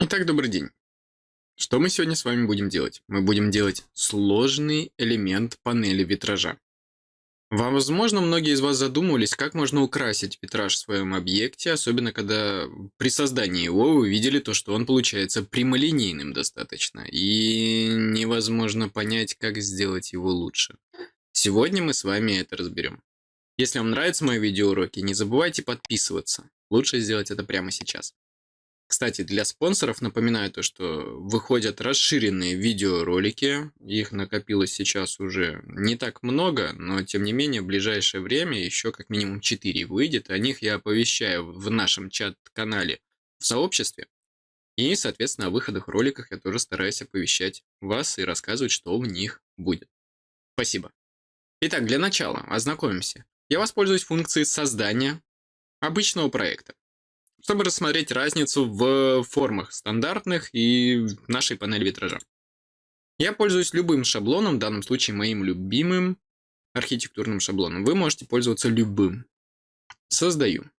Итак, добрый день. Что мы сегодня с вами будем делать? Мы будем делать сложный элемент панели витража. Возможно, многие из вас задумывались, как можно украсить витраж в своем объекте, особенно когда при создании его вы видели то, что он получается прямолинейным достаточно, и невозможно понять, как сделать его лучше. Сегодня мы с вами это разберем. Если вам нравятся мои видеоуроки, не забывайте подписываться. Лучше сделать это прямо сейчас. Кстати, для спонсоров напоминаю то, что выходят расширенные видеоролики. Их накопилось сейчас уже не так много, но тем не менее в ближайшее время еще как минимум 4 выйдет. О них я оповещаю в нашем чат-канале в сообществе. И, соответственно, о выходах роликах я тоже стараюсь оповещать вас и рассказывать, что в них будет. Спасибо. Итак, для начала ознакомимся. Я воспользуюсь функцией создания обычного проекта чтобы рассмотреть разницу в формах стандартных и нашей панели витража. Я пользуюсь любым шаблоном, в данном случае моим любимым архитектурным шаблоном. Вы можете пользоваться любым. Создаю.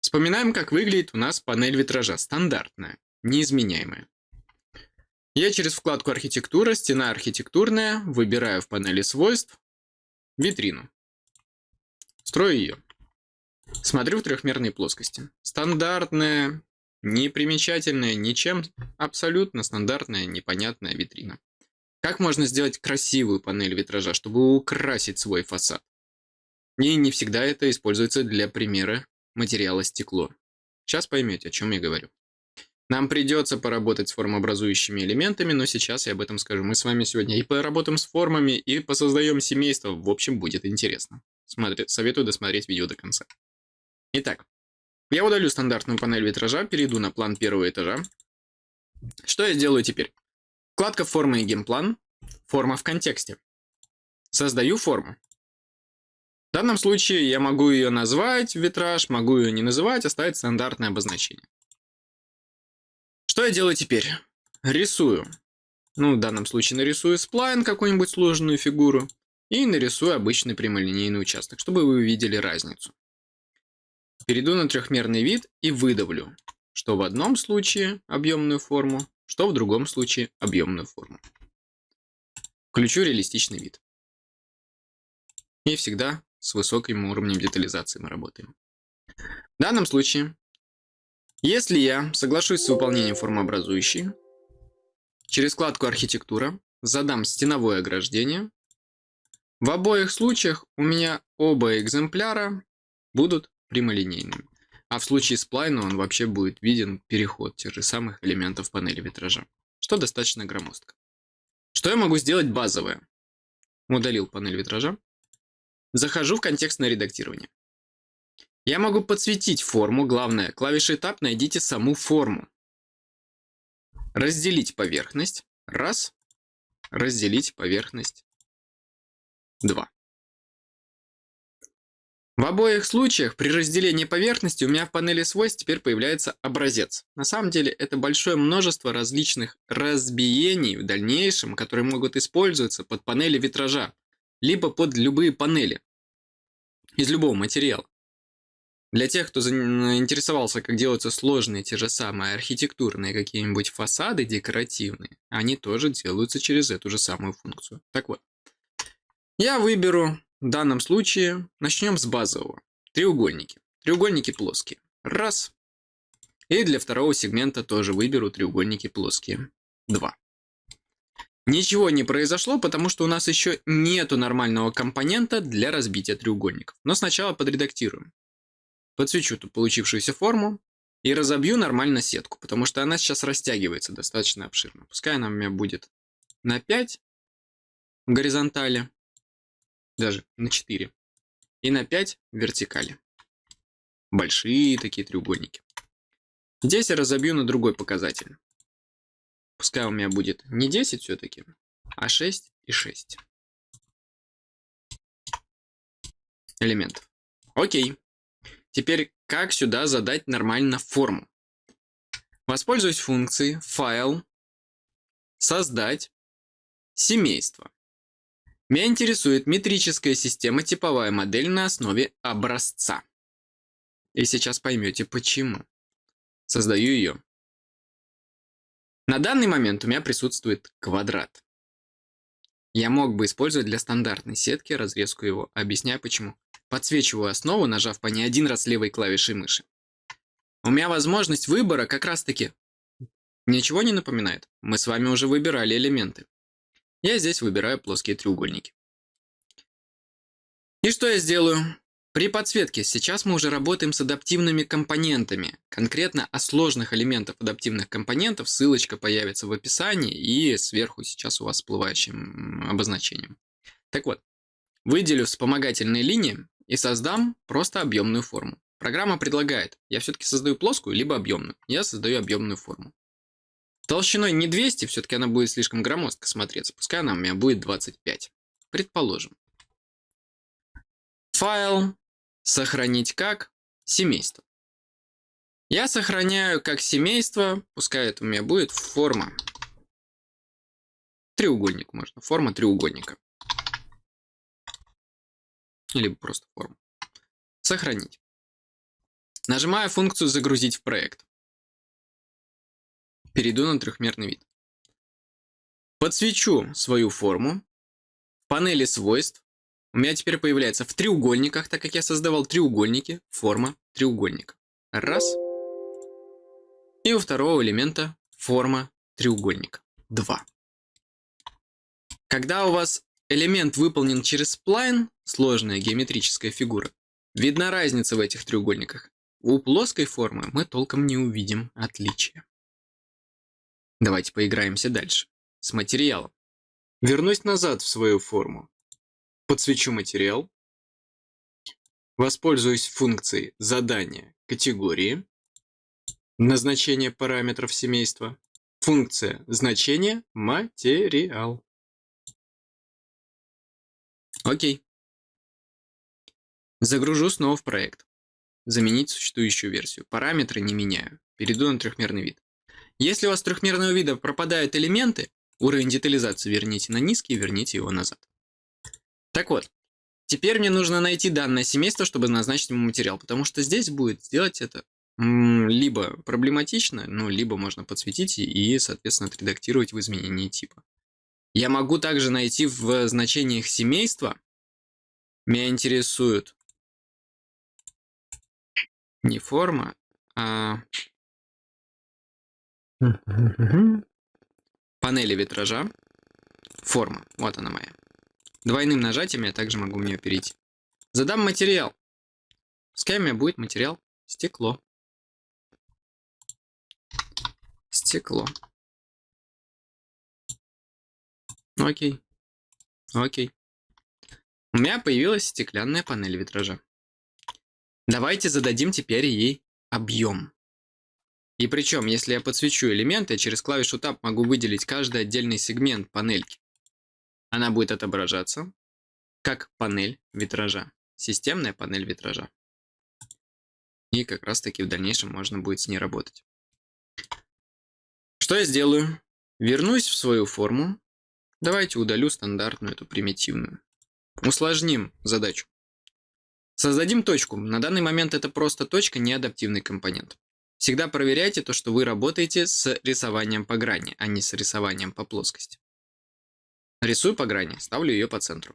Вспоминаем, как выглядит у нас панель витража. Стандартная, неизменяемая. Я через вкладку «Архитектура», «Стена архитектурная» выбираю в панели свойств витрину. Строю ее. Смотрю в трехмерной плоскости. Стандартная, непримечательная ничем, абсолютно стандартная, непонятная витрина. Как можно сделать красивую панель витража, чтобы украсить свой фасад? И не всегда это используется для примера материала стекло. Сейчас поймете, о чем я говорю. Нам придется поработать с формообразующими элементами, но сейчас я об этом скажу. Мы с вами сегодня и поработаем с формами, и посоздаем семейство. В общем, будет интересно. Смотри, советую досмотреть видео до конца. Итак, я удалю стандартную панель витража, перейду на план первого этажа. Что я сделаю теперь? Вкладка «Формы и генплан», «Форма в контексте». Создаю форму. В данном случае я могу ее назвать витраж, могу ее не называть, оставить стандартное обозначение. Что я делаю теперь? Рисую. Ну, в данном случае нарисую сплайн, какую-нибудь сложную фигуру, и нарисую обычный прямолинейный участок, чтобы вы увидели разницу. Перейду на трехмерный вид и выдавлю, что в одном случае объемную форму, что в другом случае объемную форму. Включу реалистичный вид. И всегда с высоким уровнем детализации мы работаем. В данном случае, если я соглашусь с выполнением формообразующей, через вкладку «Архитектура» задам стеновое ограждение, в обоих случаях у меня оба экземпляра будут прямолинейным. А в случае сплайна он вообще будет виден переход тех же самых элементов панели витража, что достаточно громоздко. Что я могу сделать базовое? Удалил панель витража. Захожу в контекстное редактирование. Я могу подсветить форму, главное, клавишей Tab найдите саму форму. Разделить поверхность. Раз. Разделить поверхность. Два. В обоих случаях при разделении поверхности у меня в панели свойств теперь появляется образец. На самом деле это большое множество различных разбиений в дальнейшем, которые могут использоваться под панели витража, либо под любые панели из любого материала. Для тех, кто заинтересовался, как делаются сложные те же самые архитектурные какие-нибудь фасады декоративные, они тоже делаются через эту же самую функцию. Так вот, я выберу в данном случае начнем с базового. Треугольники. Треугольники плоские. Раз. И для второго сегмента тоже выберу треугольники плоские. Два. Ничего не произошло, потому что у нас еще нету нормального компонента для разбития треугольников. Но сначала подредактируем. Подсвечу ту получившуюся форму и разобью нормально сетку, потому что она сейчас растягивается достаточно обширно. Пускай она у меня будет на 5 в горизонтали даже на 4. И на 5 вертикали. Большие такие треугольники. Здесь я разобью на другой показатель. Пускай у меня будет не 10 все-таки, а 6 и 6 элементов. Окей. Теперь как сюда задать нормально форму? Воспользуюсь функцией файл, создать, семейство. Меня интересует метрическая система типовая модель на основе образца. И сейчас поймете почему. Создаю ее. На данный момент у меня присутствует квадрат. Я мог бы использовать для стандартной сетки разрезку его. Объясняю почему. Подсвечиваю основу, нажав по ней один раз левой клавишей мыши. У меня возможность выбора как раз таки ничего не напоминает. Мы с вами уже выбирали элементы. Я здесь выбираю плоские треугольники. И что я сделаю? При подсветке сейчас мы уже работаем с адаптивными компонентами. Конкретно о сложных элементах адаптивных компонентов ссылочка появится в описании и сверху сейчас у вас всплывающим обозначением. Так вот, выделю вспомогательные линии и создам просто объемную форму. Программа предлагает, я все-таки создаю плоскую, либо объемную. Я создаю объемную форму. Толщиной не 200, все-таки она будет слишком громоздко смотреться. Пускай она у меня будет 25. Предположим. Файл, Сохранить как? Семейство. Я сохраняю как семейство, пускай это у меня будет форма. Треугольник можно, форма треугольника. Либо просто форма. Сохранить. Нажимаю функцию «Загрузить в проект». Перейду на трехмерный вид. Подсвечу свою форму. В панели свойств у меня теперь появляется в треугольниках, так как я создавал треугольники, форма треугольника. Раз. И у второго элемента форма треугольника. Два. Когда у вас элемент выполнен через сплайн, сложная геометрическая фигура, видна разница в этих треугольниках. У плоской формы мы толком не увидим отличия. Давайте поиграемся дальше. С материалом. Вернусь назад в свою форму подсвечу материал, воспользуюсь функцией задания категории, назначение параметров семейства, функция значение материал. Окей. Загружу снова в проект. Заменить существующую версию. Параметры не меняю. Перейду на трехмерный вид. Если у вас трехмерного вида пропадают элементы, уровень детализации верните на низкий, верните его назад. Так вот, теперь мне нужно найти данное семейство, чтобы назначить ему материал, потому что здесь будет сделать это либо проблематично, ну, либо можно подсветить и, соответственно, отредактировать в изменении типа. Я могу также найти в значениях семейства. Меня интересует не форма, а панели витража. Форма. Вот она моя. Двойным нажатием я также могу в нее перейти. Задам материал. Пускай у меня будет материал стекло. Стекло. Окей. Окей. У меня появилась стеклянная панель витража. Давайте зададим теперь ей объем. И причем, если я подсвечу элементы, через клавишу Tab могу выделить каждый отдельный сегмент панельки она будет отображаться как панель витража, системная панель витража. И как раз таки в дальнейшем можно будет с ней работать. Что я сделаю? Вернусь в свою форму. Давайте удалю стандартную, эту примитивную. Усложним задачу. Создадим точку. На данный момент это просто точка, не адаптивный компонент. Всегда проверяйте то, что вы работаете с рисованием по грани, а не с рисованием по плоскости. Рисую по грани, ставлю ее по центру.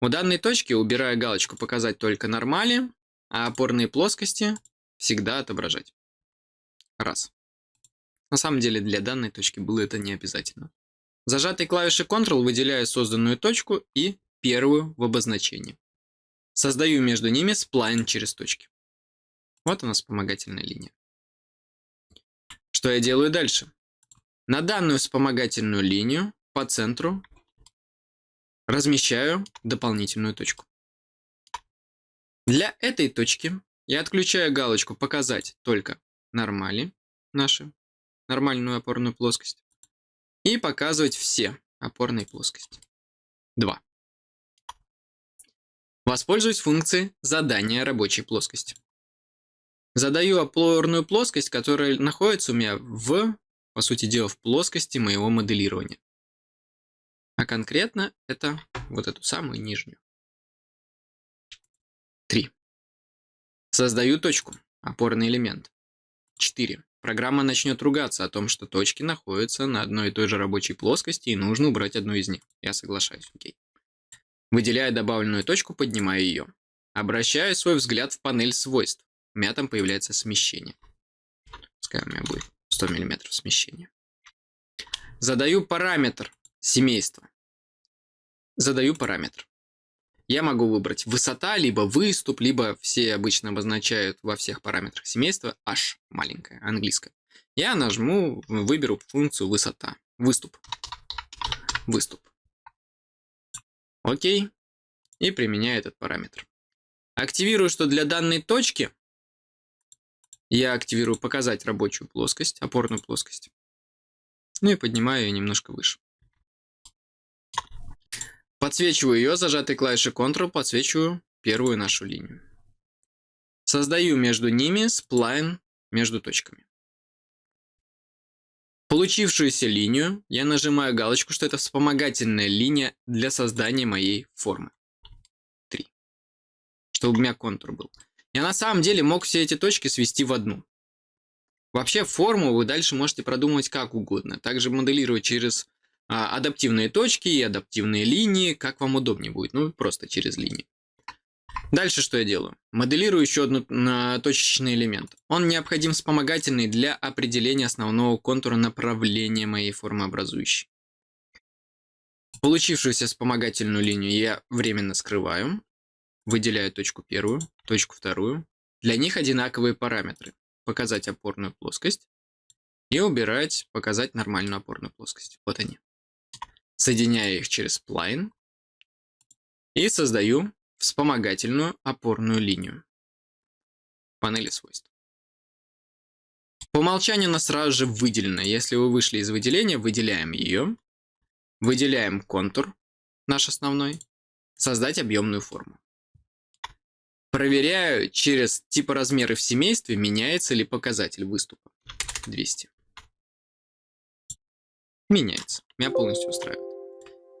У данной точки убираю галочку «Показать только нормали», а опорные плоскости всегда отображать. Раз. На самом деле для данной точки было это не обязательно. Зажатой клавишей Ctrl выделяю созданную точку и первую в обозначении. Создаю между ними сплайн через точки. Вот она вспомогательная линия. Что я делаю дальше? На данную вспомогательную линию по центру размещаю дополнительную точку. Для этой точки я отключаю галочку «Показать только нормали» наши, нормальную опорную плоскость, и показывать все опорные плоскости. 2. Воспользуюсь функцией задания рабочей плоскости. Задаю опорную плоскость, которая находится у меня в, по сути дела, в плоскости моего моделирования. А конкретно это вот эту самую нижнюю. 3. Создаю точку, опорный элемент. 4. Программа начнет ругаться о том, что точки находятся на одной и той же рабочей плоскости и нужно убрать одну из них. Я соглашаюсь, окей. Выделяя добавленную точку, поднимаю ее. Обращаю свой взгляд в панель свойств. У меня там появляется смещение. Пускай у меня будет 100 мм смещения. Задаю параметр семейства. Задаю параметр. Я могу выбрать высота, либо выступ, либо все обычно обозначают во всех параметрах семейства h маленькое, английское. Я нажму, выберу функцию высота. Выступ. Выступ. Окей. И применяю этот параметр. Активирую, что для данной точки я активирую показать рабочую плоскость, опорную плоскость. Ну и поднимаю ее немножко выше. Подсвечиваю ее, зажатой клавишей Ctrl, подсвечиваю первую нашу линию. Создаю между ними сплайн между точками. Получившуюся линию я нажимаю галочку, что это вспомогательная линия для создания моей формы. 3. Чтобы у меня контур был. Я на самом деле мог все эти точки свести в одну. Вообще форму вы дальше можете продумывать как угодно. Также моделировать через а, адаптивные точки и адаптивные линии, как вам удобнее будет, ну просто через линии. Дальше что я делаю? Моделирую еще один точечный элемент. Он необходим вспомогательный для определения основного контура направления моей формы образующей. Получившуюся вспомогательную линию я временно скрываю. Выделяю точку первую, точку вторую. Для них одинаковые параметры. Показать опорную плоскость и убирать, показать нормальную опорную плоскость. Вот они соединяю их через spline и создаю вспомогательную опорную линию панели свойств. По умолчанию она сразу же выделена. Если вы вышли из выделения, выделяем ее, выделяем контур наш основной, создать объемную форму. Проверяю через типа размеры в семействе, меняется ли показатель выступа. 200. Меняется. Меня полностью устраивает.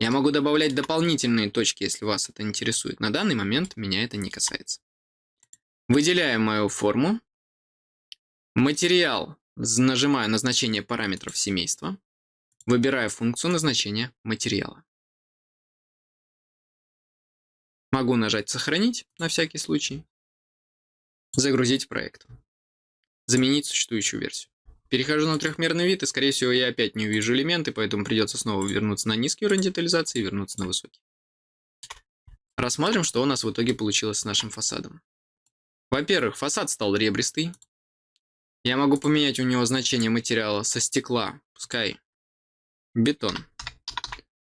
Я могу добавлять дополнительные точки, если вас это интересует. На данный момент меня это не касается. Выделяем мою форму. Материал. Нажимаю на значение параметров семейства. Выбираю функцию назначения материала. Могу нажать «Сохранить» на всякий случай. Загрузить проект. Заменить существующую версию. Перехожу на трехмерный вид, и, скорее всего, я опять не увижу элементы, поэтому придется снова вернуться на низкий уровень детализации и вернуться на высокий. Рассмотрим, что у нас в итоге получилось с нашим фасадом. Во-первых, фасад стал ребристый. Я могу поменять у него значение материала со стекла, пускай бетон.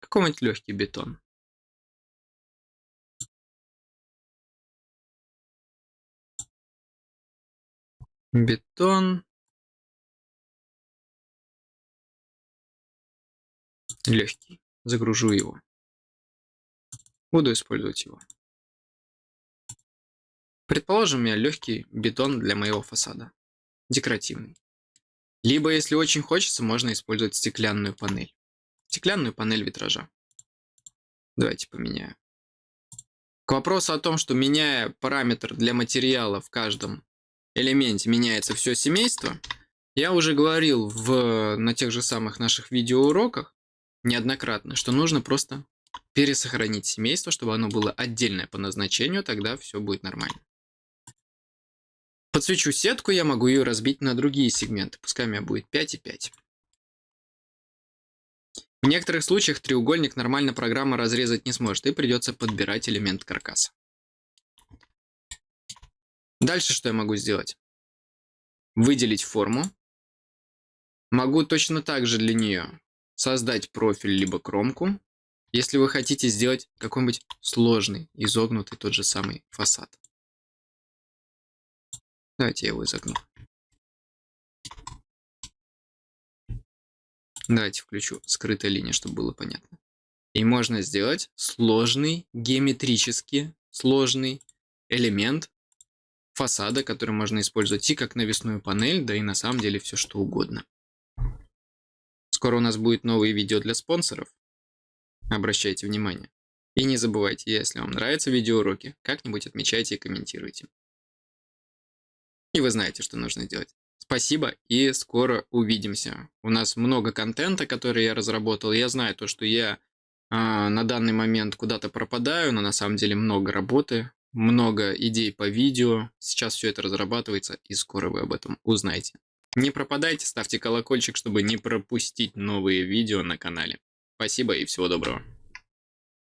Какой-нибудь легкий бетон. Бетон. легкий. Загружу его. Буду использовать его. Предположим, меня легкий бетон для моего фасада. Декоративный. Либо, если очень хочется, можно использовать стеклянную панель. Стеклянную панель витража. Давайте поменяю. К вопросу о том, что меняя параметр для материала в каждом элементе меняется все семейство, я уже говорил в, на тех же самых наших видеоуроках, неоднократно, что нужно просто пересохранить семейство, чтобы оно было отдельное по назначению, тогда все будет нормально. Подсвечу сетку, я могу ее разбить на другие сегменты, пускай у меня будет 5 и 5. В некоторых случаях треугольник нормально программа разрезать не сможет, и придется подбирать элемент каркаса. Дальше что я могу сделать? Выделить форму. Могу точно так же для нее создать профиль либо кромку, если вы хотите сделать какой-нибудь сложный, изогнутый тот же самый фасад. Давайте я его изогну. Давайте включу скрытая линия, чтобы было понятно. И можно сделать сложный, геометрически сложный элемент фасада, который можно использовать и как навесную панель, да и на самом деле все что угодно. Скоро у нас будет новые видео для спонсоров. Обращайте внимание. И не забывайте, если вам нравятся видеоуроки, как-нибудь отмечайте и комментируйте. И вы знаете, что нужно сделать. Спасибо и скоро увидимся. У нас много контента, который я разработал. Я знаю то, что я а, на данный момент куда-то пропадаю, но на самом деле много работы, много идей по видео. Сейчас все это разрабатывается и скоро вы об этом узнаете. Не пропадайте, ставьте колокольчик, чтобы не пропустить новые видео на канале. Спасибо и всего доброго.